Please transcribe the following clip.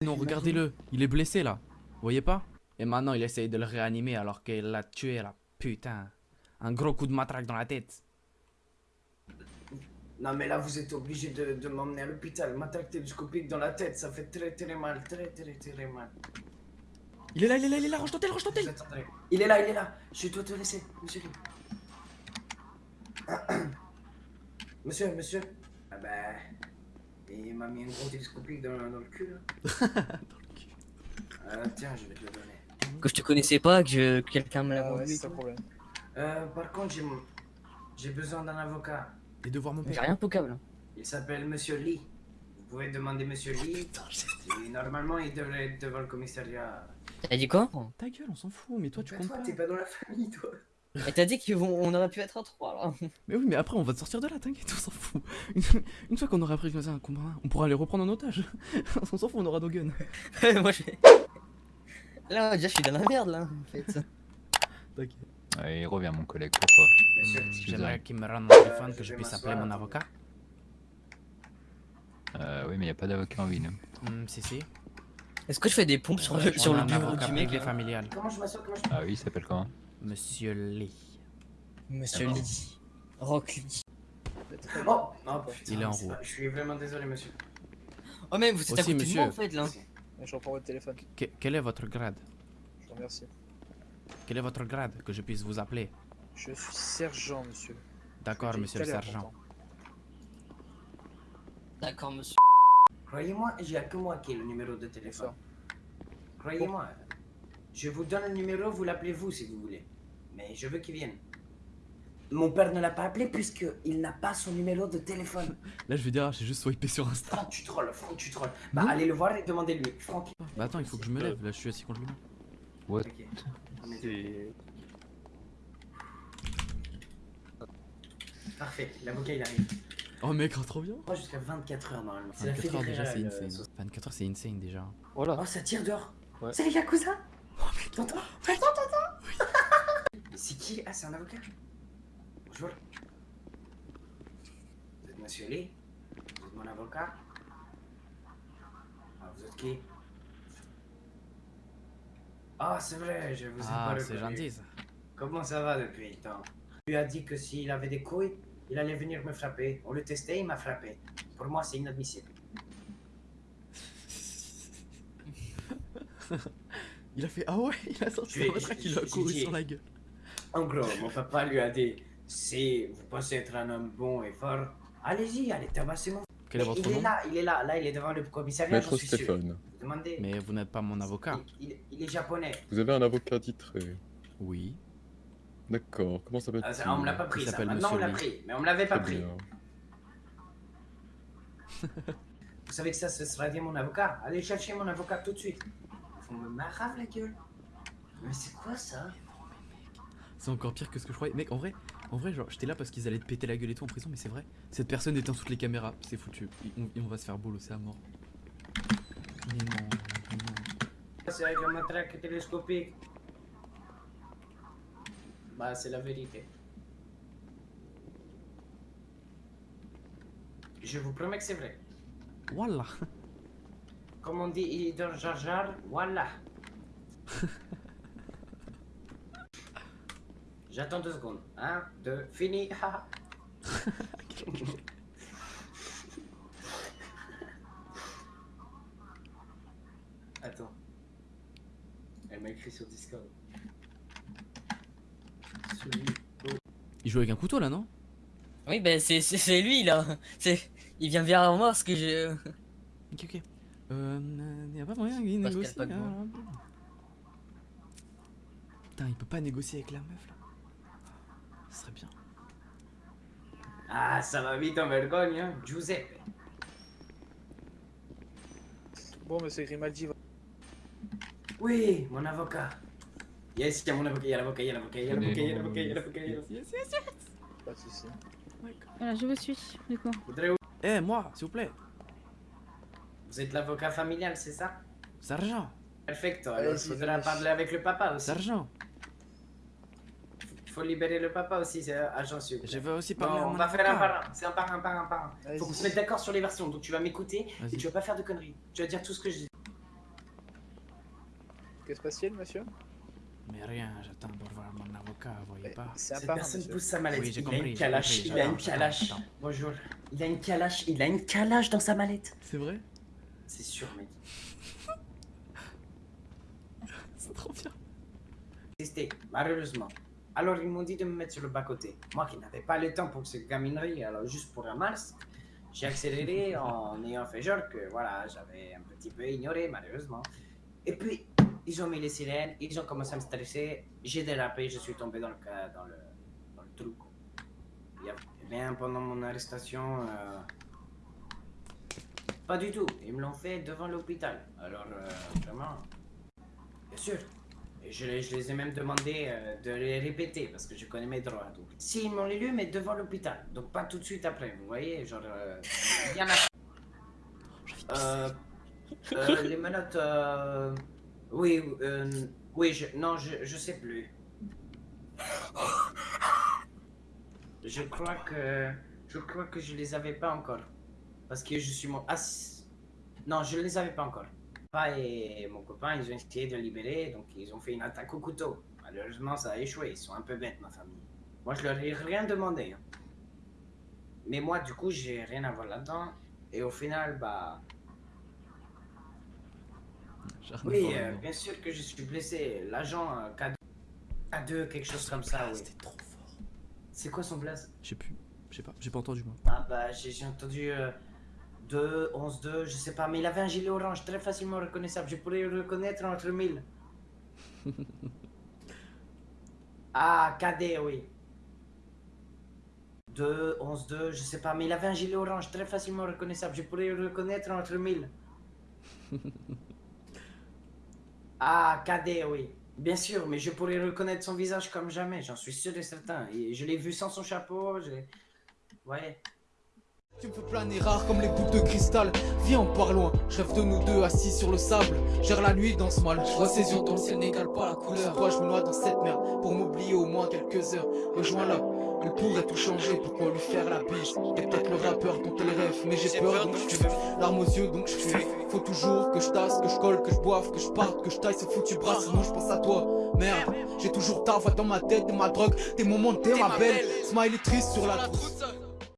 Non, regardez-le, il est blessé là. Vous voyez pas? Et maintenant, il essaye de le réanimer alors qu'il l'a tué là. Putain. Un gros coup de matraque dans la tête. Non mais là vous êtes obligé de, de m'emmener à l'hôpital. M'attaque télescopique dans la tête, ça fait très très mal, très très très mal. Il est là, il est là, il est là, range ton tel, range ton tel. Il est là, il est là. Je dois te laisser, monsieur. monsieur, monsieur. Ah bah... Il m'a mis un gros télescopique dans, dans le cul là. Euh, tiens, je vais te le donner. Que je te connaissais pas, que je- que quelqu'un me l'a Ah le problème. Euh, par contre, j'ai mon- j'ai besoin d'un avocat. Et de voir mon J'ai père. rien pour câble. Il s'appelle Monsieur Lee. Vous pouvez demander Monsieur Lee. Et normalement, il devrait être devant le commissariat. T'as dit quoi? Ta gueule, on s'en fout, mais toi tu Mais comptes toi, t'es pas dans la famille, toi. Et t'as dit qu'on aurait pu être à 3 là. Mais oui, mais après on va te sortir de là, t'inquiète, on s'en fout. Une, une fois qu'on aura pris comme ça un combat, on pourra les reprendre en otage. on s'en fout, on aura nos guns. Moi je. Là déjà je suis dans la merde là en fait. T'inquiète. Ouais, il revient, mon collègue, pourquoi Monsieur, excusez. J'aimerais qu'il me rende mon téléphone, que je puisse appeler mon avocat. euh, Oui, mais il a pas d'avocat en ville. Hmm, si, si. Est-ce que je fais des pompes sur On le, sur a le bureau du mec familial. comment je m'assois Comment je Ah oui, il s'appelle comment? Monsieur Lee. Monsieur Lee. Rock Lee. Oh, oh putain, Il est en roue. Je suis vraiment désolé, monsieur. Oh mais vous êtes à Aussi, de monsieur. moi en fait là. Je reprends votre téléphone. Que- quel est votre grade? Je vous remercie. Quel est votre grade Que je puisse vous appeler? Je suis sergent, monsieur. D'accord, monsieur le à sergent. D'accord monsieur. Croyez-moi, il n'y a que moi qui ai le numéro de téléphone. Croyez-moi. Je vous donne le numéro, vous l'appelez vous si vous voulez. Mais je veux qu'il vienne. Mon père ne l'a pas appelé puisqu'il n'a pas son numéro de téléphone. Là, je vais dire, ah, j'ai juste swipé sur Insta. Franck, tu trolles, Franck, tu trolles. Bah, Non. allez le voir et demandez-lui. Franck. Bah attends, il faut que je me lève. Là, je suis assis contre mur. What Ok. On est. Parfait, l'avocat il arrive. Oh mec, oh, trop bien. Moi jusqu'à 24 heures normalement. C'est la 24 heures déjà, c'est insane. euh, sauce. 24 heures, c'est insane déjà. Oh, ça tire dehors. Ouais. C'est les Yakuza? T'entends T'entends, t'entends Mais c'est qui Ah, c'est un avocat Bonjour. Vous êtes monsieur Lee Vous êtes mon avocat? Ah, vous êtes qui? Ah, c'est vrai, je vous ai Ah, pas c'est gentil ça. Comment ça va depuis le temps? Il lui a dit que s'il avait des couilles, il allait venir me frapper. On le testait, il m'a frappé. Pour moi, c'est inadmissible. Il a fait Ah ouais, il a sorti sa matraque, il a couru sur la gueule. En gros, mon papa lui a dit si vous pensez être un homme bon et fort, allez-y, allez tabasser mon. Quel est votre il est là, il est là, là, il est devant le commissariat. Maître. Stéphane, Vous demandez. Mais vous n'êtes pas mon avocat. Il, il- il est japonais. vous avez un avocat titré. Oui. D'accord, comment Ah, s'appelle-t-il ça, on me l'a pas pris, ça. Maintenant, on l'a pris, mais on me l'avait pas pris. Vous savez que ça, ce sera bien mon avocat. Allez chercher mon avocat tout de suite. Vous me marave la gueule. Mais c'est quoi ça? C'est encore pire que ce que je croyais. Mec, en vrai, en vrai, genre, j'étais là parce qu'ils allaient te péter la gueule et tout en prison, mais c'est vrai. Cette personne éteint toutes les caméras, c'est foutu. Et on, et on va se faire bolosser à mort. Mais non, mais non. C'est avec la matraque télescopique. Bah, c'est la vérité. Je vous promets que c'est vrai. Voilà. Comme on dit dans Jar Jar, voilà. J'attends deux secondes. Un, deux, fini. Attends. Elle m'a écrit sur Discord. Celui Il joue avec un couteau là, non? Oui ben c'est lui là. C'est il vient vers moi parce que je. Ok, ok. Euh, y a pas moyen qu'il négocie. Hein. Putain, il peut pas négocier avec la meuf là. Ce serait bien. Ah, ça va vite en vergogne, hein. Giuseppe. Bon, monsieur Grimaldi, va- Oui, mon avocat. Yes, il y a mon avocat, il y a l'avocat, il y a l'avocat, il y a l'avocat, il y a l'avocat, il y a l'avocat, il y a l'avocat. Yes, yes, yes. pas de soucis. Voilà, je vous suis, du coup. Eh, moi, s'il vous plaît. Vous êtes l'avocat familial, c'est ça? Sergent, Perfecto, alors il faudra parler avec le papa aussi. sergent. Il faut libérer le papa aussi, c'est agent s'il. Je veux aussi parler on va faire un par un, c'est un par un, par un, par un. Faut qu'on se mette d'accord sur les versions, donc tu vas m'écouter et tu vas pas faire de conneries. Tu vas dire tout ce que je dis. Que se passe-t-il, monsieur? Mais rien, j'attends pour voir mon avocat, vous voyez pas. Cette personne monsieur. pousse sa mallette. Oui, il a une calache, compris, il a une calache. j'attends, j'attends. Bonjour. Il a une calache, il a une calache dans sa mallette. C'est vrai? C'est sûr, mec. C'est trop bien. Existé, malheureusement. Alors ils m'ont dit de me mettre sur le bas-côté. Moi qui n'avais pas le temps pour cette gaminerie, alors juste pour un masque, j'ai accéléré en ayant fait genre que voilà, j'avais un petit peu ignoré malheureusement. Et puis, ils ont mis les sirènes, ils ont commencé à me stresser, j'ai dérapé, je suis tombé dans le, dans le, dans le trou. bien, pendant mon arrestation, euh, pas du tout, ils me l'ont fait devant l'hôpital. Alors, euh, vraiment, bien sûr. Et je, les- je les ai même demandé euh, de les répéter parce que je connais mes droits. Donc, si ils m'ont les lu, mais devant l'hôpital. Donc pas tout de suite après, vous voyez, genre euh, bien après. Les menottes, euh, oui, euh, oui, je, non, je, je sais plus. Je crois que, je crois que je les avais pas encore, parce que je suis mon, ah, non, je les avais pas encore. Papa et mon copain, ils ont essayé de libérer, donc ils ont fait une attaque au couteau. Malheureusement, ça a échoué. Ils sont un peu bêtes, ma famille. Moi, je leur ai rien demandé. hein. Mais moi, du coup, j'ai rien à voir là-dedans. Et au final, bah. Oui, euh, bien sûr que je suis blessé. L'agent euh, K2, K2, quelque chose comme ça, oui. C'était trop fort. C'est quoi son blaze Je sais plus. Je sais pas, j'ai pas entendu moi. Ah, bah, j'ai j'ai entendu. euh, 2, 11, 2, je sais pas, mais il avait un gilet orange très facilement reconnaissable. Je pourrais le reconnaître entre mille. ah, KD, oui. 2, 11, 2, je sais pas, mais il avait un gilet orange très facilement reconnaissable. Je pourrais le reconnaître entre mille. ah, KD, oui. Bien sûr, mais je pourrais reconnaître son visage comme jamais, j'en suis sûr et certain. Et je l'ai vu sans son chapeau, j'ai. Ouais. Tu me fais planer rare comme les boules de cristal. Viens on part loin, je rêve de nous deux assis sur le sable. Gère la nuit dans ce mal, je vois ses yeux dans le ciel n'égale pas la couleur. Toi je me noie dans cette merde pour m'oublier au moins quelques heures. Rejoins-la, elle pourrait tout changer, pourquoi lui faire la bise? T'es peut-être le rappeur dont elle rêve, mais j'ai peur donc je fuis Larmes aux yeux donc je fuis Faut toujours que je tasse, que je colle, que je boive, que je parte, que je taille. Ce foutu bras Sinon je pense à toi, merde. J'ai toujours ta voix dans ma tête, t'es ma drogue, tes moments, t'es ma belle. Smiley triste sur la trousse